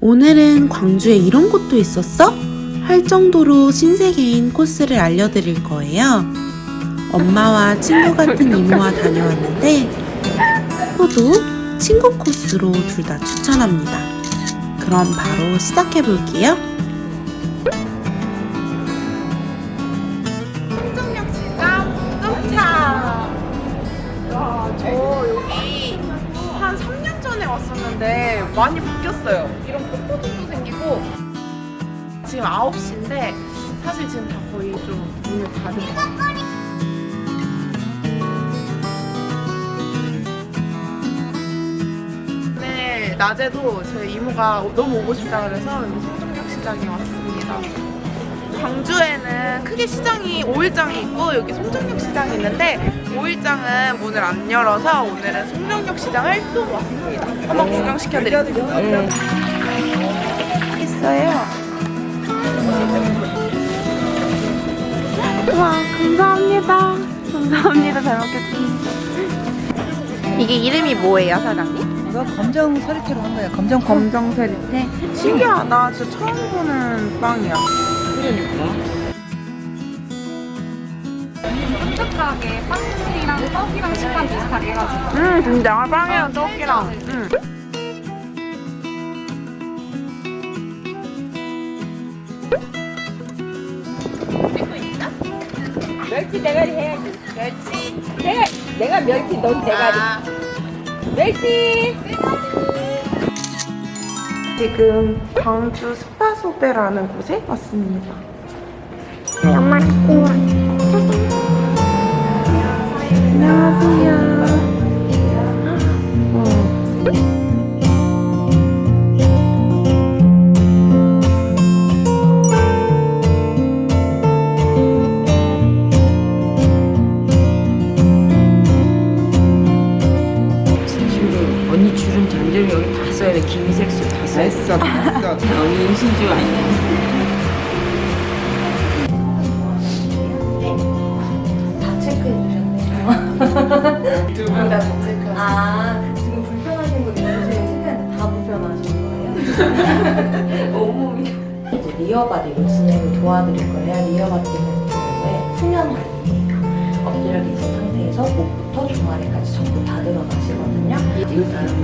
오늘은 광주에 이런 곳도 있었어? 할 정도로 신세계인 코스를 알려드릴 거예요. 엄마와 친구 같은 이모와 다녀왔는데 저도 친구 코스로 둘 다 추천합니다. 그럼 바로 시작해 볼게요. 왔었는데 많이 바뀌었어요. 이런 폭포도 생기고 지금 9시인데 사실 지금 다 거의 좀 문을 닫은 것 같아요. 오늘 낮에도 저희 이모가 너무 오고 싶다 그래서 청정역 시장에 왔습니다. 광주에는 크게 시장이 5일장이 있고 여기 송정역 시장이 있는데 5일장은 문을 안 열어서 오늘은 송정역 시장을 또 왔습니다. 한번 구경시켜드릴게요. 있어요. 와 감사합니다. 감사합니다. 잘 먹겠습니다. 이게 이름이 뭐예요, 사장님? 이거 검정 서리태로 한 거야. 검정 콩. 검정 세리테. 신기하다. 진짜 처음 보는 빵이야. 쫀득하게 빵이랑 떡이랑 식감 비슷하게 해가지고 음 진짜 빵이랑 떡이랑. 음. 멸치 대가리 해야지. 멸치. 내가 내가 멸치 넌 대가리. 아. 멸치. 지금 광주 스파소베라는 곳에 왔습니다. 안녕하세요. 언니 줄은 전절 여기 다 써야 돼 김색소 다 써야 돼 했어, 했어. 언니 신주 아니야 아, 지금 불편하신 분 있으시면 신기한데 다 불편하신 거예요? 온몸이. 이제 real body로 진행을 도와드릴 거예요. real body 경우에 수면 상태에서 목부터 종아리까지 전부 다 들어가시거든요.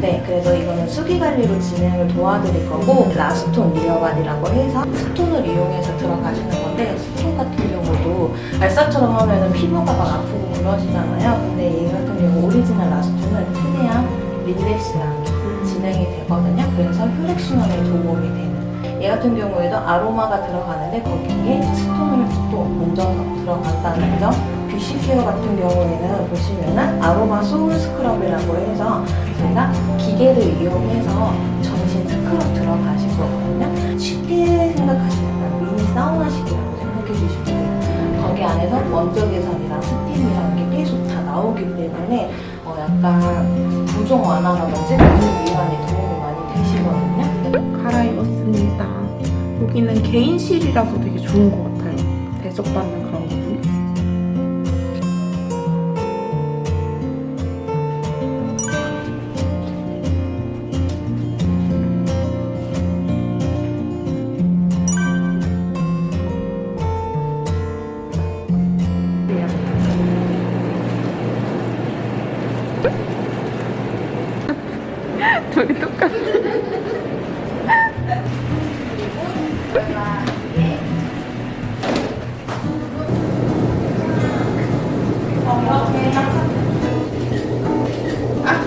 네, 그래서 이거는 수기 관리로 진행을 도와드릴 거고 LaStone real body라고 해서 stone을 이용해서 들어가시는 건데 stone 같은 경우도 알싸처럼 하면은 피부가 막 아프고 그러시잖아요. 근데 이 같은 경우 오리지널 LaStone은 최대한 relax하게 진행이 되거든요. 그래서 혈액순환에 도움이 되는. 얘 같은 경우에도 아로마가 들어가는데 거기에 stone을 또 얹어서 들어간다는 점. beauty care 같은 경우에는 보시면은 aroma salt scrub이라고 해서 저희가 기계를 이용해서 전신 스크럽 들어가실 거거든요. 쉽게 생각하시면 미니 사우나식이라고 생각해 주시면 돼요. 거기 안에서 원적외선이랑 스팀이라는 게 계속 다 나오기 때문에 어 약간 부종 완화라든지 근육 이완에 도움이 많이 되시거든요. 갈아입었습니다. 여기는 개인실이라서 되게 좋은 것 같아요. 대접받는 그런 부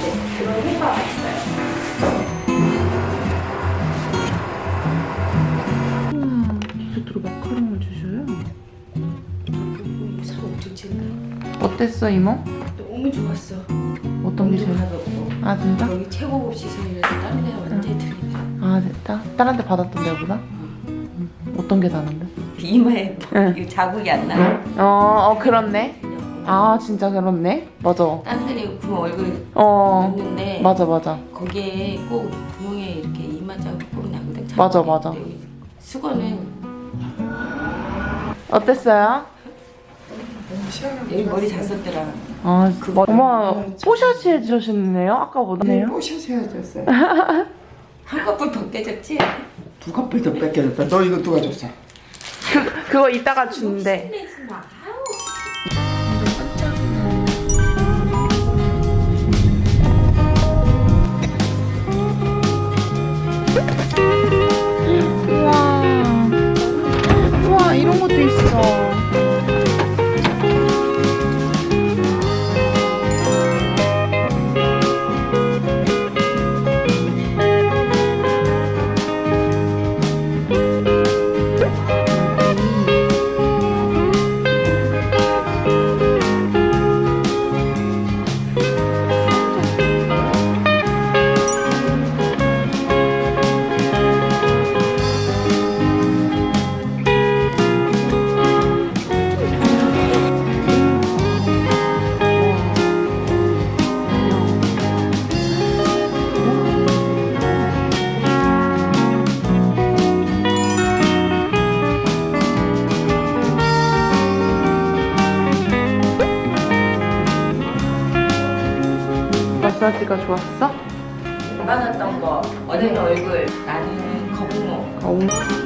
네, 그런 효과가 있어요. 디저트로 마카롱을 주셔요? 살 엄청 찐다. 어땠어 이모? 너무 좋았어. 어떤 게 제일 가볍고. 아 진짜? 여기 최고급 시설이라서 다른 데랑 완전히 틀리다. 아 진짜? 다른 데 받았던 데보다? 음, 어떤 게 다른데? 이마에 응. 이 자국이 안 나. 어, 어 그렇네 아 진짜 그렇네 맞아 다른 데는 그 얼굴 어 봤는데 맞아 맞아 거기에 꼭 구멍에 이렇게 이마 자국 나거든. 맞아, 맞아. 수건은 어땠어요? 여기 머리 잘 썼더라. 아 어머 뽀샤시 해주셨네요 아까보다네요 뽀셔서 헤어졌어요. 한 커플 더 깨졌지? 두 커플 더 뺏겨졌다. 너 이거 누가 줬어? 그, 그거 이따가 준대 마사지가 좋았어? 많았던 거. 언니는 얼굴, 나는 거북목.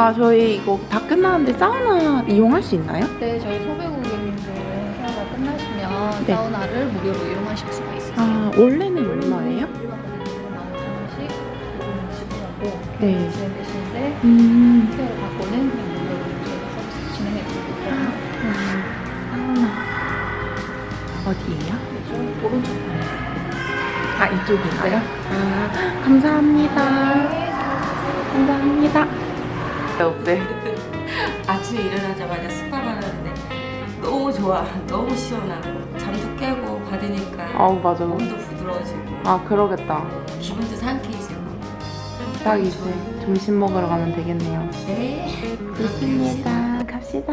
아 저희 이거 다 끝나는데 사우나 이용할 수 있나요? 때 저희 소배고객님들 케어가 끝나시면 네. 사우나를 무료로 이용하실 수가 있어요. 아 원래는 얼마예요? 일반 고객님들은 15,000원씩 조금 지불하고 네. 진행되시는데 음 케어를 받고는 그냥 무료로 저희가 서비스 진행해 드리고 있거든요. 사우나 어디예요? 좀 오른쪽 편에서. 아 이쪽인가요? 아 감사합니다. 감사합니다. 어때? 아침에 일어나자마자 스파를 하는데 너무 좋아. 너무 시원하고 잠도 깨고 받으니까 아우 맞아. 몸도 부드러워지고 아 그러겠다. 기분도 상쾌해지고. 딱 이제 점심 먹으러 가면 되겠네요. 네. 좋습니다. 갑시다.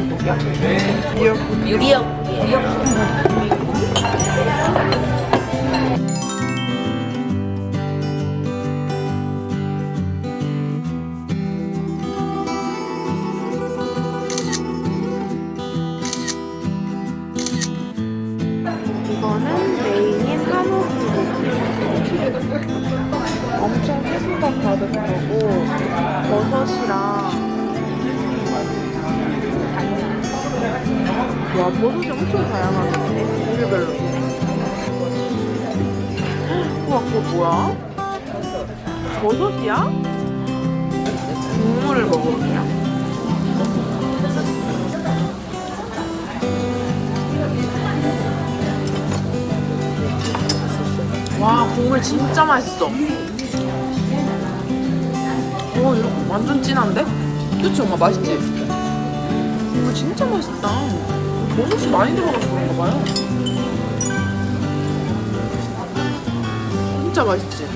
미역국. 유리역, 유리역. 와 버섯이 엄청 다양하게 있네 종류별로 우와 그거 뭐야? 버섯이야? 국물을 먹어볼게요 와 국물 진짜 맛있어 오 이거 완전 진한데? 그치 엄마 맛있지? 국물 진짜 맛있다 버섯이 많이 들어가서 그런가 봐요 진짜 맛있지?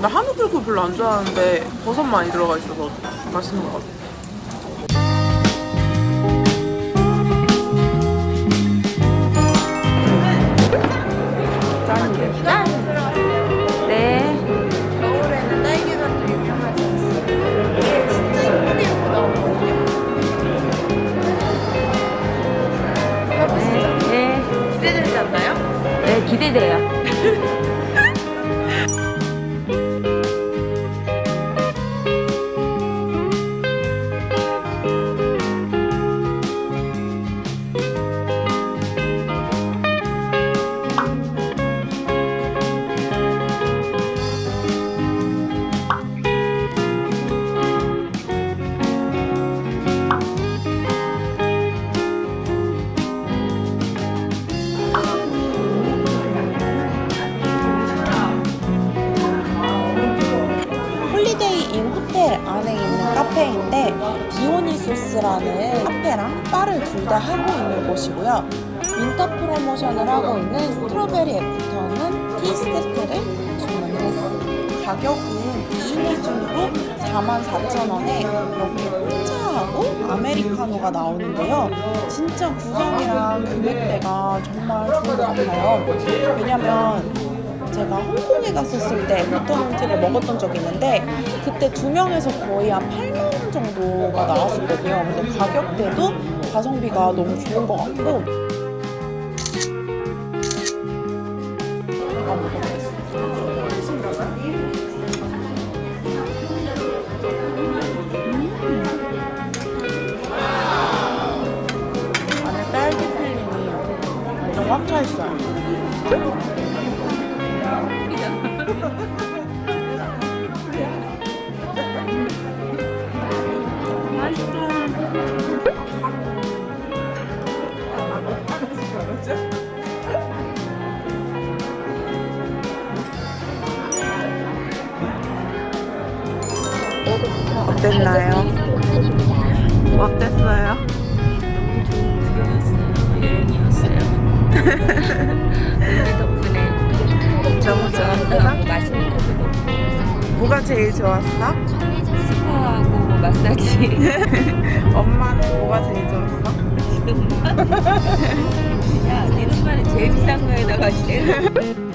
나 한우 불고 별로 안 좋아하는데 버섯 많이 들어가 있어서 맛있는 것 같아 있는 곳이고요. winter promotion을 하고 있는 strawberry afternoon tea 세트를 주문을 했습니다. 가격은 2인 기준으로 44,000원에 이렇게 홍차하고 아메리카노가 나오는데요. 진짜 구성이랑 금액대가 정말 좋은 것 같아요. 왜냐면 제가 홍콩에 갔었을 때 afternoon tea를 먹었던 적이 있는데 그때 두 명에서 거의 한 8만 원 정도가 나왔었거든요. 근데 가격대도 가성비가 너무 좋은 것 같고 이거 먹어보겠습니다. 음. 안에 딸기 필링이 완전 꽉차 있어요. 어땠나요? 어땠어요? 너무 좋았어? 맛있는 뭐가 제일 좋았어? 스파하고 마사지. 엄마는 뭐가 제일 좋았어? 야, 네 눈만에 제일 비싼 거에다가 제일